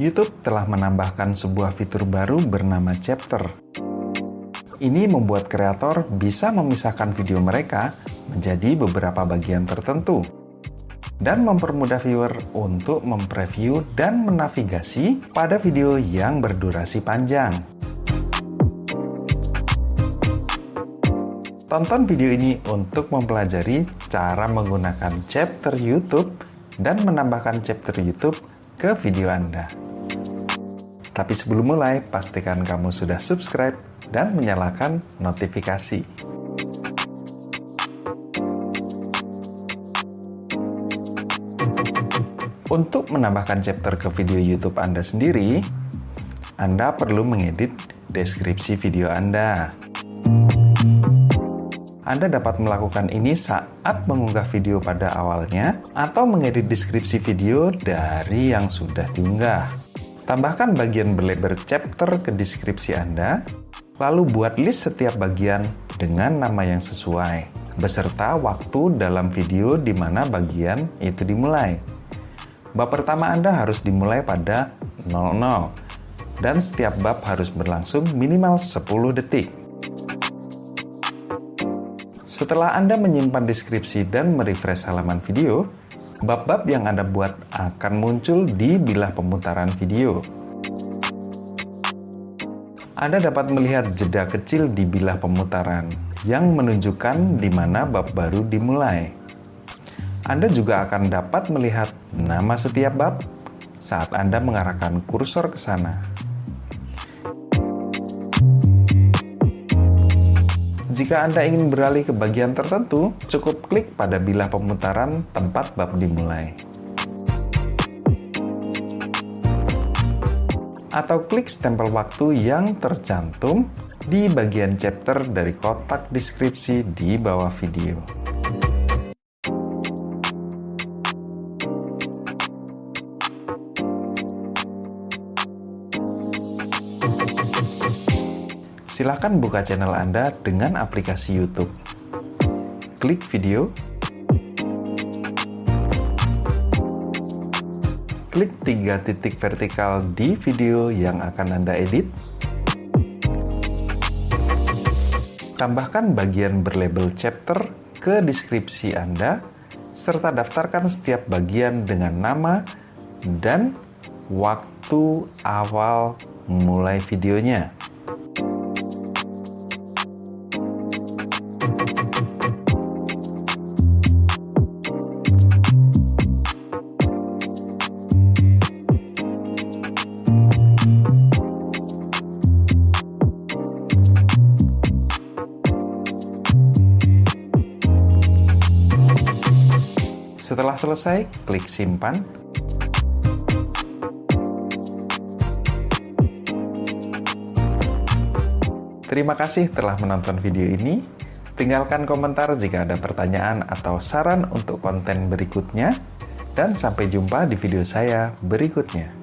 YouTube telah menambahkan sebuah fitur baru bernama Chapter. Ini membuat kreator bisa memisahkan video mereka menjadi beberapa bagian tertentu dan mempermudah viewer untuk mempreview dan menavigasi pada video yang berdurasi panjang. Tonton video ini untuk mempelajari cara menggunakan chapter YouTube dan menambahkan chapter YouTube ke video Anda. Tapi sebelum mulai, pastikan kamu sudah subscribe dan menyalakan notifikasi. Untuk menambahkan chapter ke video YouTube Anda sendiri, Anda perlu mengedit deskripsi video Anda. Anda dapat melakukan ini saat mengunggah video pada awalnya atau mengedit deskripsi video dari yang sudah diunggah. Tambahkan bagian berlebar chapter ke deskripsi Anda, lalu buat list setiap bagian dengan nama yang sesuai, beserta waktu dalam video di mana bagian itu dimulai. Bab pertama Anda harus dimulai pada 00, dan setiap bab harus berlangsung minimal 10 detik. Setelah Anda menyimpan deskripsi dan merefresh halaman video, bab-bab yang Anda buat akan muncul di bilah pemutaran video. Anda dapat melihat jeda kecil di bilah pemutaran yang menunjukkan di mana bab baru dimulai. Anda juga akan dapat melihat nama setiap bab saat Anda mengarahkan kursor ke sana. Jika Anda ingin beralih ke bagian tertentu, cukup klik pada bilah pemutaran tempat bab dimulai. Atau klik stempel waktu yang tercantum di bagian chapter dari kotak deskripsi di bawah video. Silahkan buka channel Anda dengan aplikasi YouTube. Klik video, klik tiga titik vertikal di video yang akan Anda edit, tambahkan bagian berlabel chapter ke deskripsi Anda, serta daftarkan setiap bagian dengan nama dan waktu awal mulai videonya. Setelah selesai, klik simpan. Terima kasih telah menonton video ini. Tinggalkan komentar jika ada pertanyaan atau saran untuk konten berikutnya. Dan sampai jumpa di video saya berikutnya.